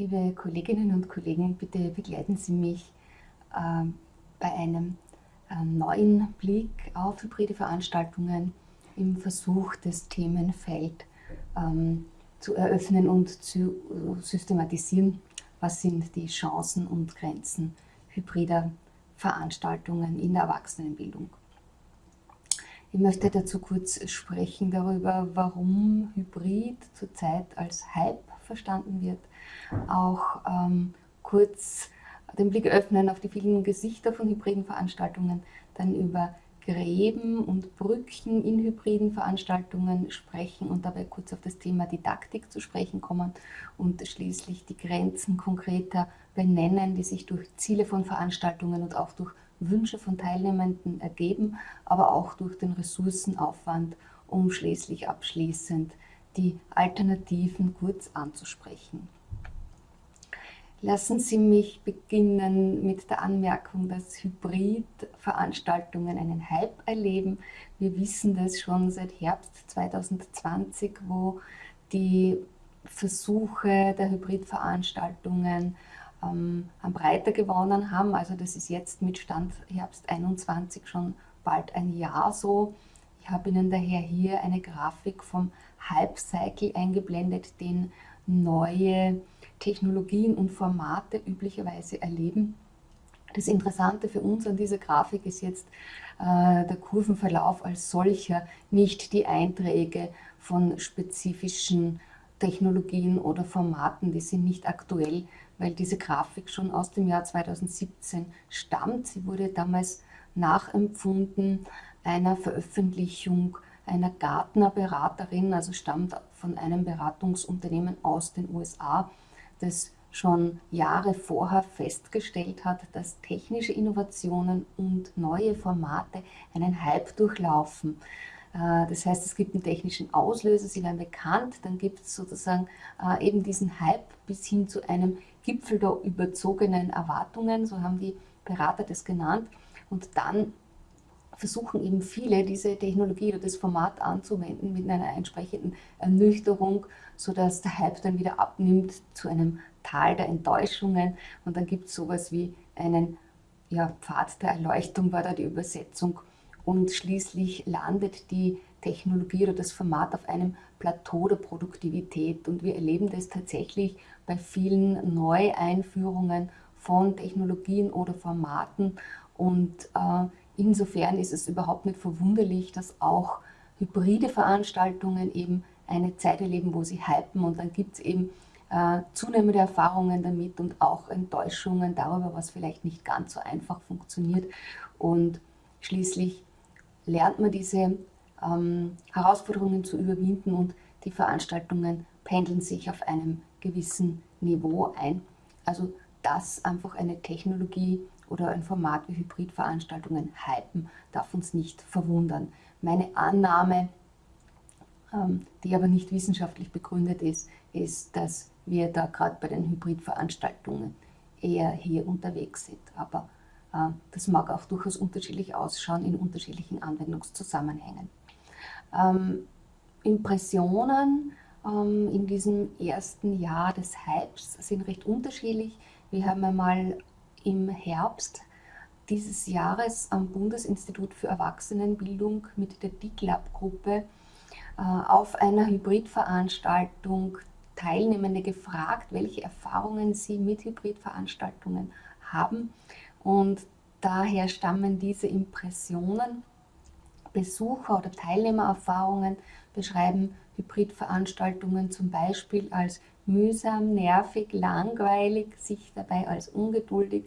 Liebe Kolleginnen und Kollegen, bitte begleiten Sie mich äh, bei einem äh, neuen Blick auf hybride Veranstaltungen im Versuch, das Themenfeld ähm, zu eröffnen und zu systematisieren. Was sind die Chancen und Grenzen hybrider Veranstaltungen in der Erwachsenenbildung? Ich möchte dazu kurz sprechen darüber, warum Hybrid zurzeit als Hype verstanden wird, auch ähm, kurz den Blick öffnen auf die vielen Gesichter von hybriden Veranstaltungen, dann über Gräben und Brücken in hybriden Veranstaltungen sprechen und dabei kurz auf das Thema Didaktik zu sprechen kommen und schließlich die Grenzen konkreter benennen, die sich durch Ziele von Veranstaltungen und auch durch Wünsche von Teilnehmenden ergeben, aber auch durch den Ressourcenaufwand, um schließlich abschließend die Alternativen kurz anzusprechen. Lassen Sie mich beginnen mit der Anmerkung, dass Hybridveranstaltungen einen Hype erleben. Wir wissen das schon seit Herbst 2020, wo die Versuche der Hybridveranstaltungen ähm, an Breite gewonnen haben. Also das ist jetzt mit Stand Herbst 21 schon bald ein Jahr so. Ich habe Ihnen daher hier eine Grafik vom Hype Cycle eingeblendet, den neue Technologien und Formate üblicherweise erleben. Das Interessante für uns an dieser Grafik ist jetzt äh, der Kurvenverlauf als solcher, nicht die Einträge von spezifischen Technologien oder Formaten, die sind nicht aktuell, weil diese Grafik schon aus dem Jahr 2017 stammt. Sie wurde damals nachempfunden einer Veröffentlichung einer Gartner-Beraterin, also stammt von einem Beratungsunternehmen aus den USA, das schon Jahre vorher festgestellt hat, dass technische Innovationen und neue Formate einen Hype durchlaufen. Äh, das heißt, es gibt einen technischen Auslöser, sie werden bekannt, dann gibt es sozusagen äh, eben diesen Hype bis hin zu einem Gipfel der überzogenen Erwartungen, so haben die Berater das genannt. Und dann versuchen eben viele, diese Technologie oder das Format anzuwenden mit einer entsprechenden Ernüchterung, sodass der Hype dann wieder abnimmt zu einem Tal der Enttäuschungen. Und dann gibt es sowas wie einen ja, Pfad der Erleuchtung, war da die Übersetzung. Und schließlich landet die Technologie oder das Format auf einem Plateau der Produktivität. Und wir erleben das tatsächlich bei vielen Neueinführungen von Technologien oder Formaten. Und äh, Insofern ist es überhaupt nicht verwunderlich, dass auch hybride Veranstaltungen eben eine Zeit erleben, wo sie hypen und dann gibt es eben äh, zunehmende Erfahrungen damit und auch Enttäuschungen darüber, was vielleicht nicht ganz so einfach funktioniert und schließlich lernt man diese ähm, Herausforderungen zu überwinden und die Veranstaltungen pendeln sich auf einem gewissen Niveau ein. Also dass einfach eine Technologie oder ein Format wie Hybridveranstaltungen hypen, darf uns nicht verwundern. Meine Annahme, ähm, die aber nicht wissenschaftlich begründet ist, ist, dass wir da gerade bei den Hybridveranstaltungen eher hier unterwegs sind. Aber äh, das mag auch durchaus unterschiedlich ausschauen in unterschiedlichen Anwendungszusammenhängen. Ähm, Impressionen ähm, in diesem ersten Jahr des Hypes sind recht unterschiedlich. Wir haben einmal im Herbst dieses Jahres am Bundesinstitut für Erwachsenenbildung mit der DIGLAB-Gruppe äh, auf einer Hybridveranstaltung Teilnehmende gefragt, welche Erfahrungen sie mit Hybridveranstaltungen haben. Und daher stammen diese Impressionen. Besucher- oder Teilnehmererfahrungen beschreiben Hybridveranstaltungen zum Beispiel als mühsam, nervig, langweilig, sich dabei als ungeduldig,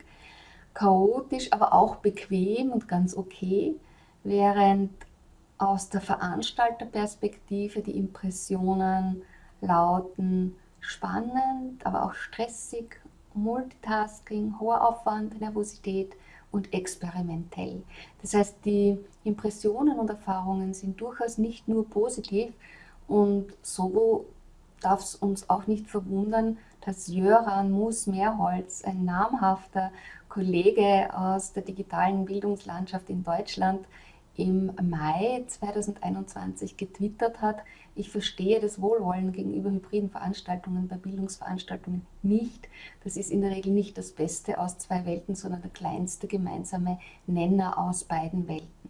chaotisch, aber auch bequem und ganz okay, während aus der Veranstalterperspektive die Impressionen lauten spannend, aber auch stressig, Multitasking, hoher Aufwand, Nervosität und experimentell. Das heißt, die Impressionen und Erfahrungen sind durchaus nicht nur positiv und so darf es uns auch nicht verwundern, dass Jöran Mus-Mehrholz, ein namhafter Kollege aus der digitalen Bildungslandschaft in Deutschland, im Mai 2021 getwittert hat, Ich verstehe das Wohlwollen gegenüber hybriden Veranstaltungen bei Bildungsveranstaltungen nicht. Das ist in der Regel nicht das Beste aus zwei Welten, sondern der kleinste gemeinsame Nenner aus beiden Welten.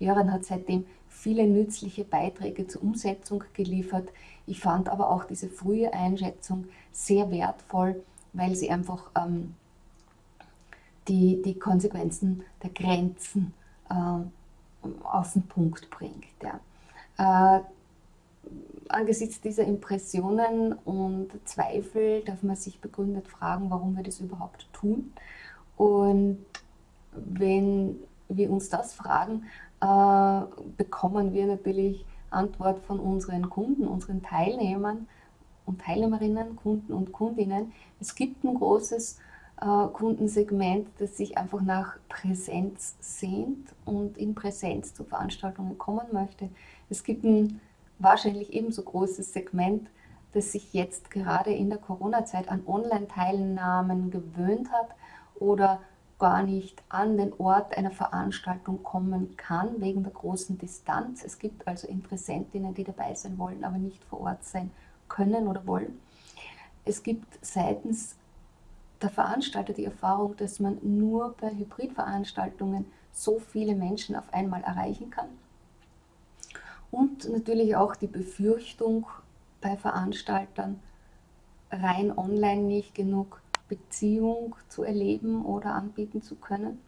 Jöran hat seitdem viele nützliche Beiträge zur Umsetzung geliefert. Ich fand aber auch diese frühe Einschätzung sehr wertvoll, weil sie einfach ähm, die, die Konsequenzen der Grenzen äh, auf den Punkt bringt. Ja. Äh, angesichts dieser Impressionen und Zweifel darf man sich begründet fragen, warum wir das überhaupt tun. Und wenn wir uns das fragen, äh, bekommen wir natürlich Antwort von unseren Kunden, unseren Teilnehmern und Teilnehmerinnen, Kunden und Kundinnen. Es gibt ein großes äh, Kundensegment, das sich einfach nach Präsenz sehnt und in Präsenz zu Veranstaltungen kommen möchte. Es gibt ein wahrscheinlich ebenso großes Segment, das sich jetzt gerade in der Corona-Zeit an Online-Teilnahmen gewöhnt hat oder gar nicht an den Ort einer Veranstaltung kommen kann, wegen der großen Distanz. Es gibt also Interessentinnen, die dabei sein wollen, aber nicht vor Ort sein können oder wollen. Es gibt seitens der Veranstalter die Erfahrung, dass man nur bei Hybridveranstaltungen so viele Menschen auf einmal erreichen kann. Und natürlich auch die Befürchtung bei Veranstaltern, rein online nicht genug Beziehung zu erleben oder anbieten zu können.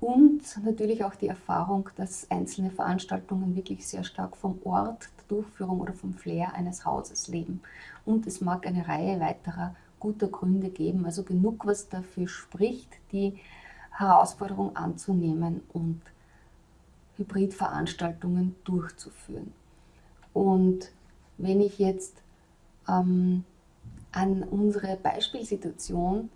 Und natürlich auch die Erfahrung, dass einzelne Veranstaltungen wirklich sehr stark vom Ort der Durchführung oder vom Flair eines Hauses leben. Und es mag eine Reihe weiterer guter Gründe geben, also genug, was dafür spricht, die Herausforderung anzunehmen und Hybridveranstaltungen durchzuführen. Und wenn ich jetzt ähm, an unsere Beispielsituation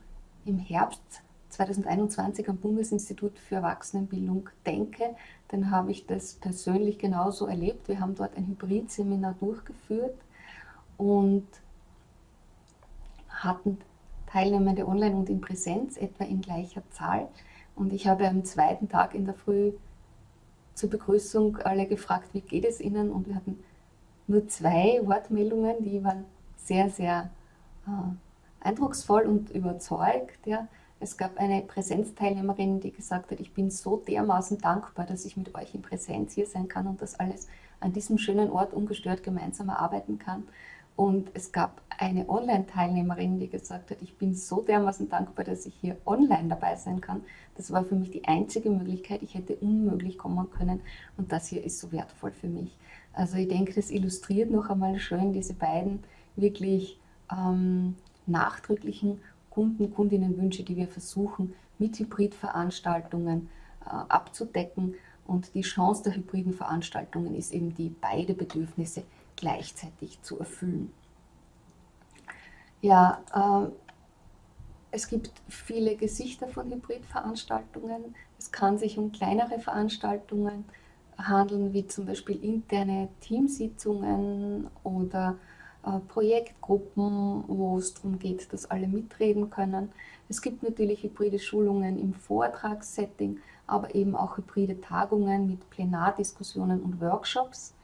im Herbst 2021 am Bundesinstitut für Erwachsenenbildung denke, dann habe ich das persönlich genauso erlebt. Wir haben dort ein Hybridseminar durchgeführt und hatten Teilnehmende online und in Präsenz, etwa in gleicher Zahl. Und ich habe am zweiten Tag in der Früh zur Begrüßung alle gefragt, wie geht es Ihnen? Und wir hatten nur zwei Wortmeldungen, die waren sehr, sehr eindrucksvoll und überzeugt. Ja. Es gab eine Präsenzteilnehmerin, die gesagt hat, ich bin so dermaßen dankbar, dass ich mit euch in Präsenz hier sein kann und das alles an diesem schönen Ort ungestört gemeinsam erarbeiten kann. Und es gab eine Online-Teilnehmerin, die gesagt hat, ich bin so dermaßen dankbar, dass ich hier online dabei sein kann. Das war für mich die einzige Möglichkeit. Ich hätte unmöglich kommen können und das hier ist so wertvoll für mich. Also ich denke, das illustriert noch einmal schön diese beiden wirklich ähm, nachdrücklichen Kunden, Kundinnenwünsche, die wir versuchen mit Hybridveranstaltungen äh, abzudecken. Und die Chance der hybriden Veranstaltungen ist eben die, beide Bedürfnisse gleichzeitig zu erfüllen. Ja, äh, es gibt viele Gesichter von Hybridveranstaltungen. Es kann sich um kleinere Veranstaltungen handeln, wie zum Beispiel interne Teamsitzungen oder Projektgruppen, wo es darum geht, dass alle mitreden können. Es gibt natürlich hybride Schulungen im Vortragssetting, aber eben auch hybride Tagungen mit Plenardiskussionen und Workshops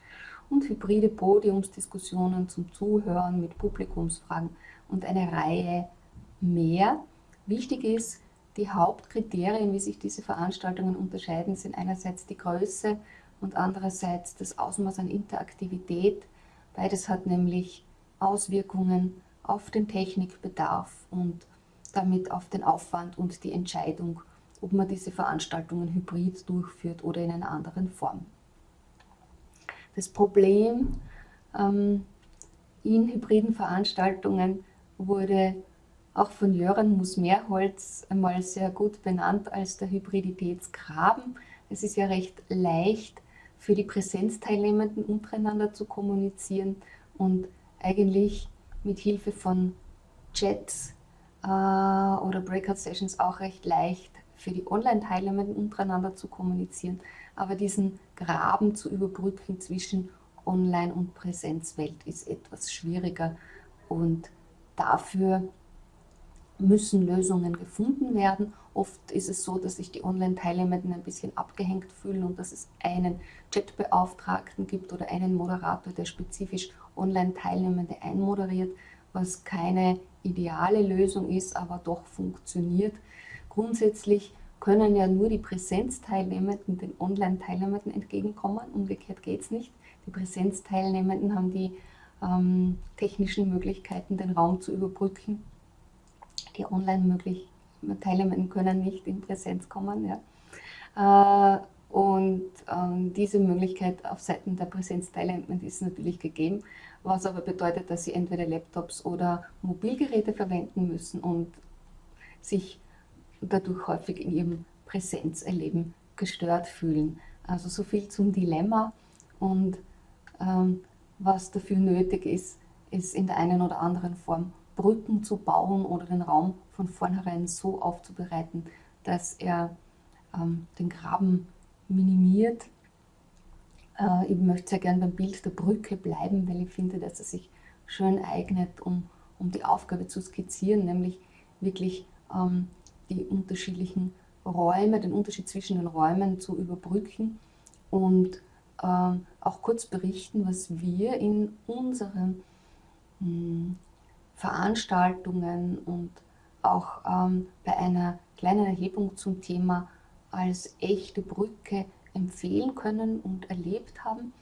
und hybride Podiumsdiskussionen zum Zuhören mit Publikumsfragen und eine Reihe mehr. Wichtig ist, die Hauptkriterien, wie sich diese Veranstaltungen unterscheiden, sind einerseits die Größe und andererseits das Ausmaß an Interaktivität. Beides hat nämlich Auswirkungen auf den Technikbedarf und damit auf den Aufwand und die Entscheidung, ob man diese Veranstaltungen hybrid durchführt oder in einer anderen Form. Das Problem ähm, in hybriden Veranstaltungen wurde auch von Jöran Musmeerholz einmal sehr gut benannt als der Hybriditätsgraben. Es ist ja recht leicht für die Präsenzteilnehmenden untereinander zu kommunizieren und eigentlich mit Hilfe von Chats äh, oder Breakout-Sessions auch recht leicht für die Online-Teilnehmenden untereinander zu kommunizieren, aber diesen Graben zu überbrücken zwischen Online- und Präsenzwelt ist etwas schwieriger und dafür müssen Lösungen gefunden werden. Oft ist es so, dass sich die Online-Teilnehmenden ein bisschen abgehängt fühlen und dass es einen Chatbeauftragten gibt oder einen Moderator, der spezifisch Online-Teilnehmende einmoderiert, was keine ideale Lösung ist, aber doch funktioniert. Grundsätzlich können ja nur die Präsenzteilnehmenden den Online-Teilnehmenden entgegenkommen. Umgekehrt geht es nicht. Die Präsenzteilnehmenden haben die ähm, technischen Möglichkeiten, den Raum zu überbrücken. Die Online-Teilnehmenden können nicht in Präsenz kommen. Ja. Äh, und ähm, diese Möglichkeit auf Seiten der Präsenzteilnehmenden ist natürlich gegeben, was aber bedeutet, dass sie entweder Laptops oder Mobilgeräte verwenden müssen und sich dadurch häufig in ihrem Präsenzerleben gestört fühlen. Also so viel zum Dilemma und ähm, was dafür nötig ist, ist in der einen oder anderen Form Brücken zu bauen oder den Raum von vornherein so aufzubereiten, dass er ähm, den Graben minimiert. Äh, ich möchte sehr gerne beim Bild der Brücke bleiben, weil ich finde, dass es sich schön eignet, um, um die Aufgabe zu skizzieren, nämlich wirklich ähm, die unterschiedlichen Räume, den Unterschied zwischen den Räumen zu überbrücken und äh, auch kurz berichten, was wir in unseren mh, hm, Veranstaltungen und auch ähm, bei einer kleinen Erhebung zum Thema als echte Brücke empfehlen können und erlebt haben.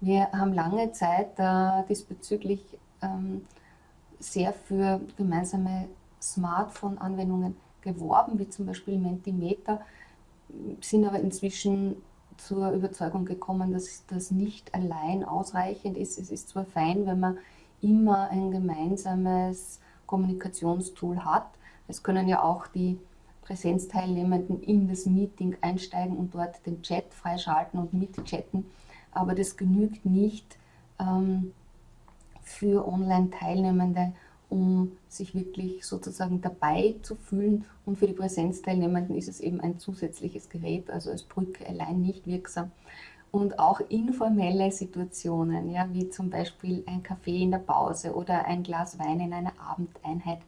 Wir haben lange Zeit äh, diesbezüglich ähm, sehr für gemeinsame Smartphone-Anwendungen geworben, wie zum Beispiel Mentimeter, sind aber inzwischen zur Überzeugung gekommen, dass das nicht allein ausreichend ist. Es ist zwar fein, wenn man immer ein gemeinsames Kommunikationstool hat. Es können ja auch die Präsenzteilnehmenden in das Meeting einsteigen und dort den Chat freischalten und mitchatten. Aber das genügt nicht ähm, für Online-Teilnehmende, um sich wirklich sozusagen dabei zu fühlen. Und für die Präsenzteilnehmenden ist es eben ein zusätzliches Gerät, also als Brücke allein nicht wirksam. Und auch informelle Situationen, ja, wie zum Beispiel ein Kaffee in der Pause oder ein Glas Wein in einer Abendeinheit,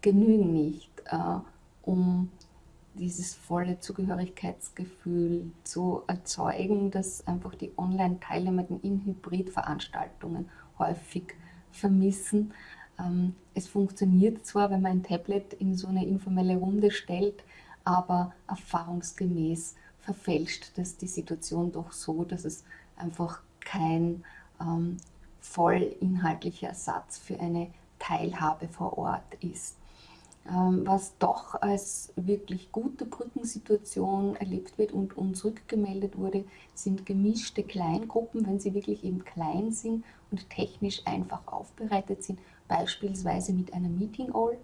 genügen nicht, äh, um dieses volle Zugehörigkeitsgefühl zu erzeugen, das einfach die Online-Teilnehmenden in Hybridveranstaltungen häufig vermissen. Ähm, es funktioniert zwar, wenn man ein Tablet in so eine informelle Runde stellt, aber erfahrungsgemäß verfälscht das die Situation doch so, dass es einfach kein ähm, voll inhaltlicher Ersatz für eine Teilhabe vor Ort ist. Ähm, was doch als wirklich gute Brückensituation erlebt wird und uns rückgemeldet wurde, sind gemischte Kleingruppen, wenn sie wirklich eben klein sind und technisch einfach aufbereitet sind, beispielsweise mit einer Meeting All.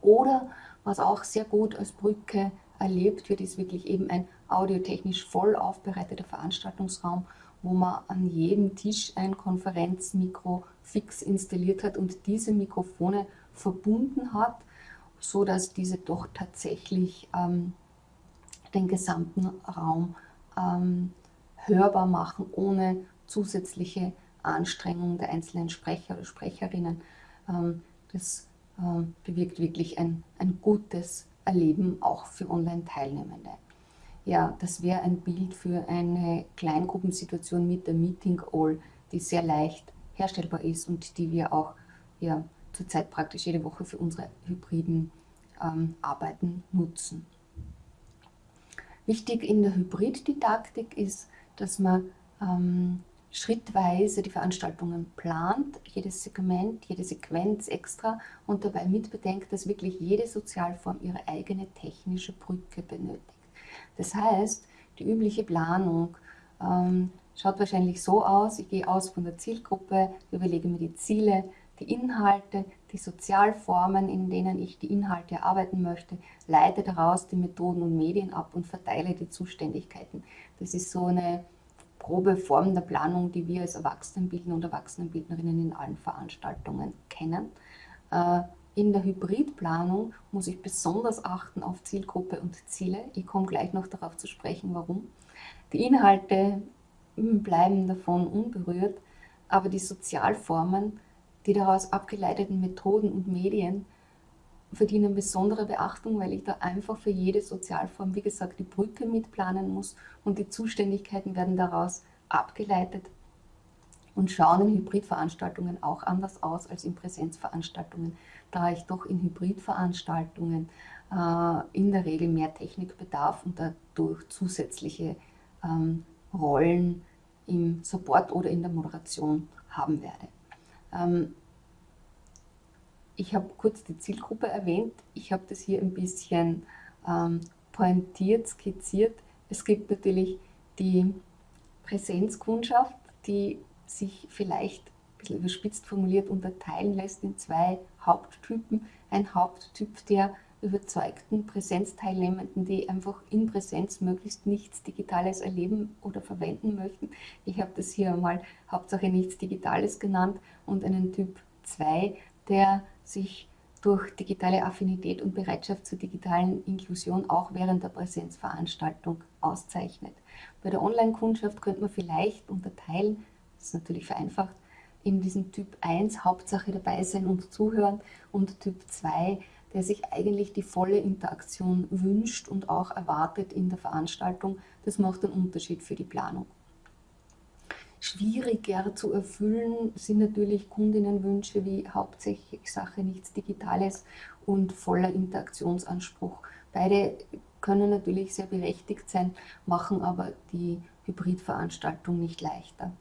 Oder was auch sehr gut als Brücke erlebt wird, ist wirklich eben ein audiotechnisch voll aufbereiteter Veranstaltungsraum, wo man an jedem Tisch ein Konferenzmikro fix installiert hat und diese Mikrofone verbunden hat, so dass diese doch tatsächlich ähm, den gesamten Raum ähm, hörbar machen, ohne zusätzliche Anstrengung der einzelnen Sprecher oder Sprecherinnen. Ähm, das ähm, bewirkt wirklich ein, ein gutes Erleben auch für Online-Teilnehmende. Ja, das wäre ein Bild für eine Kleingruppensituation mit der Meeting All, die sehr leicht herstellbar ist und die wir auch ja, zurzeit praktisch jede Woche für unsere hybriden ähm, Arbeiten nutzen. Wichtig in der Hybriddidaktik ist, dass man ähm, schrittweise die Veranstaltungen plant, jedes Segment, jede Sequenz extra und dabei mitbedenkt, dass wirklich jede Sozialform ihre eigene technische Brücke benötigt. Das heißt, die übliche Planung ähm, schaut wahrscheinlich so aus, ich gehe aus von der Zielgruppe, überlege mir die Ziele, die Inhalte, die Sozialformen, in denen ich die Inhalte erarbeiten möchte, leite daraus die Methoden und Medien ab und verteile die Zuständigkeiten. Das ist so eine grobe Form der Planung, die wir als Erwachsenenbildner und Erwachsenenbildnerinnen in allen Veranstaltungen kennen. Äh, in der Hybridplanung muss ich besonders achten auf Zielgruppe und Ziele. Ich komme gleich noch darauf zu sprechen, warum. Die Inhalte hm, bleiben davon unberührt, aber die Sozialformen die daraus abgeleiteten Methoden und Medien verdienen besondere Beachtung, weil ich da einfach für jede Sozialform, wie gesagt, die Brücke mitplanen muss und die Zuständigkeiten werden daraus abgeleitet und schauen in Hybridveranstaltungen auch anders aus als in Präsenzveranstaltungen, da ich doch in Hybridveranstaltungen äh, in der Regel mehr Technik bedarf und dadurch zusätzliche ähm, Rollen im Support oder in der Moderation haben werde. Ähm, ich habe kurz die Zielgruppe erwähnt. Ich habe das hier ein bisschen ähm, pointiert, skizziert. Es gibt natürlich die Präsenzkundschaft, die sich vielleicht ein bisschen überspitzt formuliert unterteilen lässt in zwei Haupttypen. Ein Haupttyp der überzeugten Präsenzteilnehmenden, die einfach in Präsenz möglichst nichts Digitales erleben oder verwenden möchten. Ich habe das hier mal Hauptsache nichts Digitales genannt und einen Typ 2, der sich durch digitale Affinität und Bereitschaft zur digitalen Inklusion auch während der Präsenzveranstaltung auszeichnet. Bei der Online-Kundschaft könnte man vielleicht unterteilen, das ist natürlich vereinfacht, in diesem Typ 1 Hauptsache dabei sein und zuhören und Typ 2 der sich eigentlich die volle Interaktion wünscht und auch erwartet in der Veranstaltung. Das macht einen Unterschied für die Planung. Schwieriger zu erfüllen sind natürlich Kundinnenwünsche wie hauptsächlich Sache nichts Digitales und voller Interaktionsanspruch. Beide können natürlich sehr berechtigt sein, machen aber die Hybridveranstaltung nicht leichter.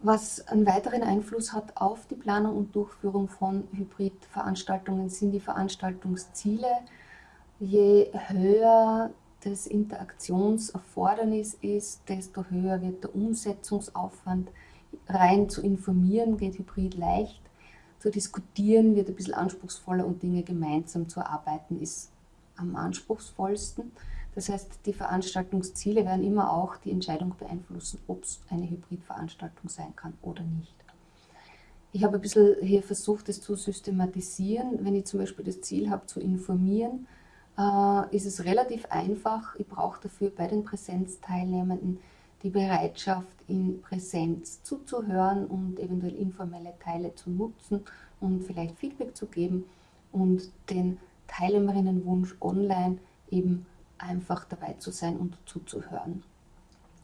Was einen weiteren Einfluss hat auf die Planung und Durchführung von Hybridveranstaltungen sind die Veranstaltungsziele. Je höher das Interaktionserfordernis ist, desto höher wird der Umsetzungsaufwand. Rein zu informieren geht Hybrid leicht, zu diskutieren wird ein bisschen anspruchsvoller und Dinge gemeinsam zu erarbeiten ist am anspruchsvollsten. Das heißt, die Veranstaltungsziele werden immer auch die Entscheidung beeinflussen, ob es eine Hybridveranstaltung sein kann oder nicht. Ich habe ein bisschen hier versucht, das zu systematisieren. Wenn ich zum Beispiel das Ziel habe, zu informieren, äh, ist es relativ einfach. Ich brauche dafür bei den Präsenzteilnehmenden die Bereitschaft, in Präsenz zuzuhören und eventuell informelle Teile zu nutzen und vielleicht Feedback zu geben und den Teilnehmerinnenwunsch online eben einfach dabei zu sein und zuzuhören.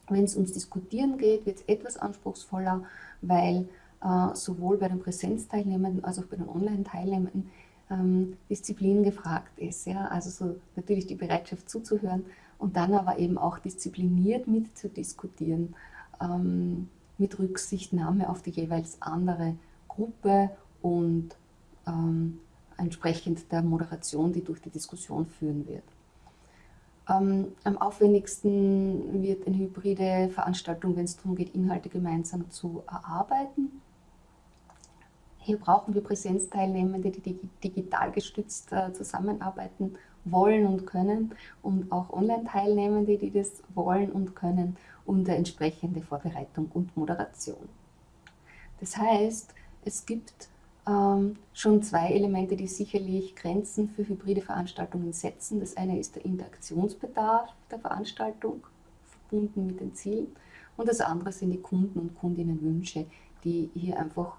Wenn es ums Diskutieren geht, wird es etwas anspruchsvoller, weil äh, sowohl bei den Präsenzteilnehmenden als auch bei den Online-Teilnehmenden ähm, Disziplin gefragt ist. Ja? Also so natürlich die Bereitschaft zuzuhören und dann aber eben auch diszipliniert mitzudiskutieren, ähm, mit Rücksichtnahme auf die jeweils andere Gruppe und ähm, entsprechend der Moderation, die durch die Diskussion führen wird. Ähm, am aufwendigsten wird eine hybride Veranstaltung, wenn es darum geht, Inhalte gemeinsam zu erarbeiten. Hier brauchen wir Präsenzteilnehmende, die digital gestützt äh, zusammenarbeiten wollen und können und auch Online-Teilnehmende, die das wollen und können und entsprechende Vorbereitung und Moderation. Das heißt, es gibt ähm, schon zwei Elemente, die sicherlich Grenzen für hybride Veranstaltungen setzen. Das eine ist der Interaktionsbedarf der Veranstaltung, verbunden mit den Zielen. Und das andere sind die Kunden- und Kundinnenwünsche, die hier einfach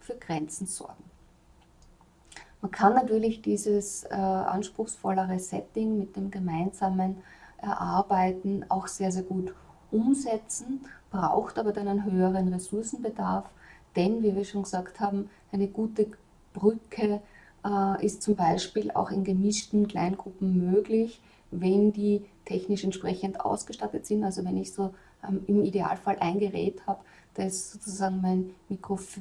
für Grenzen sorgen. Man kann natürlich dieses äh, anspruchsvollere Setting mit dem gemeinsamen Erarbeiten auch sehr, sehr gut umsetzen, braucht aber dann einen höheren Ressourcenbedarf, denn, wie wir schon gesagt haben, eine gute Brücke äh, ist zum Beispiel auch in gemischten Kleingruppen möglich, wenn die technisch entsprechend ausgestattet sind. Also wenn ich so ähm, im Idealfall ein Gerät habe, das sozusagen mein Mikrof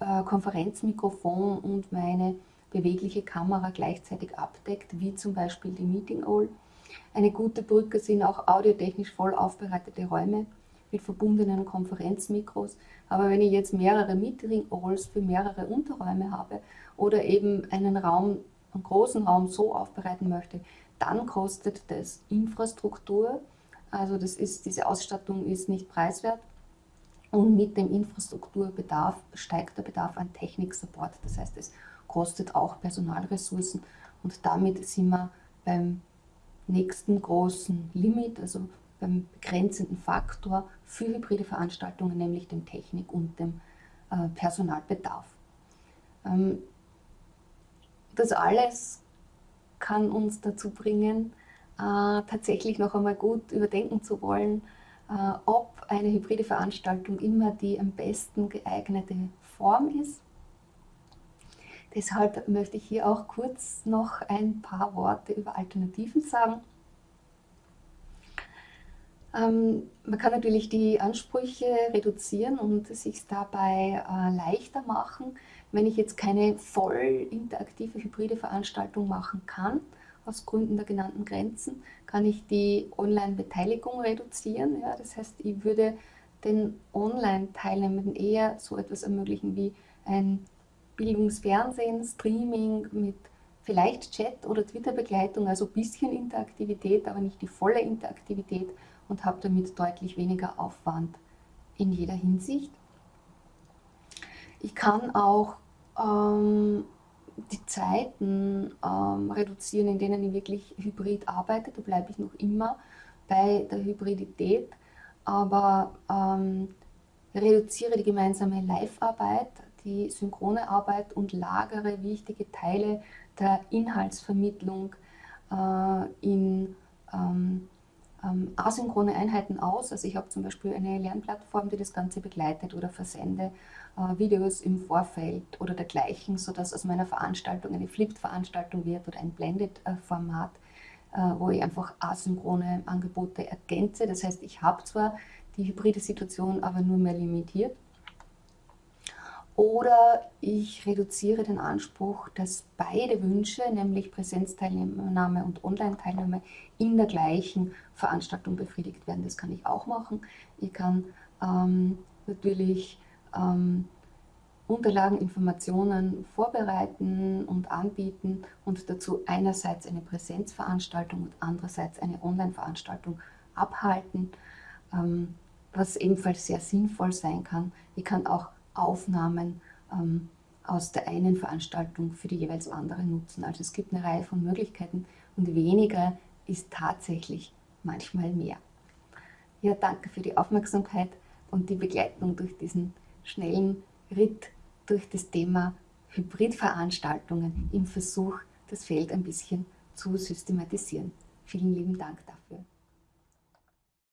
äh, Konferenzmikrofon und meine bewegliche Kamera gleichzeitig abdeckt, wie zum Beispiel die Meeting Owl. Eine gute Brücke sind auch audiotechnisch voll aufbereitete Räume mit verbundenen Konferenzmikros. Aber wenn ich jetzt mehrere Meeting-Halls für mehrere Unterräume habe oder eben einen Raum, einen großen Raum so aufbereiten möchte, dann kostet das Infrastruktur. Also das ist, diese Ausstattung ist nicht preiswert. Und mit dem Infrastrukturbedarf steigt der Bedarf an Technik-Support. Das heißt, es kostet auch Personalressourcen und damit sind wir beim nächsten großen Limit, also beim begrenzenden Faktor für hybride Veranstaltungen, nämlich dem Technik- und dem äh, Personalbedarf. Ähm, das alles kann uns dazu bringen, äh, tatsächlich noch einmal gut überdenken zu wollen, äh, ob eine hybride Veranstaltung immer die am besten geeignete Form ist. Deshalb möchte ich hier auch kurz noch ein paar Worte über Alternativen sagen. Ähm, man kann natürlich die Ansprüche reduzieren und sich dabei äh, leichter machen, wenn ich jetzt keine voll interaktive hybride Veranstaltung machen kann, aus Gründen der genannten Grenzen, kann ich die Online-Beteiligung reduzieren. Ja, das heißt, ich würde den Online-Teilnehmenden eher so etwas ermöglichen wie ein Bildungsfernsehen, Streaming mit vielleicht Chat oder Twitter-Begleitung, also ein bisschen Interaktivität, aber nicht die volle Interaktivität und habe damit deutlich weniger Aufwand in jeder Hinsicht. Ich kann auch ähm, die Zeiten ähm, reduzieren, in denen ich wirklich hybrid arbeite. Da bleibe ich noch immer bei der Hybridität, aber ähm, reduziere die gemeinsame Live-Arbeit, die synchrone Arbeit und lagere wichtige Teile der Inhaltsvermittlung äh, in ähm, ähm, asynchrone Einheiten aus. Also ich habe zum Beispiel eine Lernplattform, die das Ganze begleitet oder versende äh, Videos im Vorfeld oder dergleichen, sodass aus meiner Veranstaltung eine Flipped-Veranstaltung wird oder ein Blended-Format, äh, wo ich einfach asynchrone Angebote ergänze. Das heißt, ich habe zwar die hybride Situation, aber nur mehr limitiert. Oder ich reduziere den Anspruch, dass beide Wünsche, nämlich Präsenzteilnahme und Online-Teilnahme, in der gleichen Veranstaltung befriedigt werden. Das kann ich auch machen. Ich kann ähm, natürlich ähm, Unterlagen, Informationen vorbereiten und anbieten und dazu einerseits eine Präsenzveranstaltung und andererseits eine Online-Veranstaltung abhalten, ähm, was ebenfalls sehr sinnvoll sein kann. Ich kann auch Aufnahmen ähm, aus der einen Veranstaltung für die jeweils andere nutzen. Also es gibt eine Reihe von Möglichkeiten und weniger ist tatsächlich manchmal mehr. Ja, danke für die Aufmerksamkeit und die Begleitung durch diesen schnellen Ritt durch das Thema Hybridveranstaltungen im Versuch, das Feld ein bisschen zu systematisieren. Vielen lieben Dank dafür.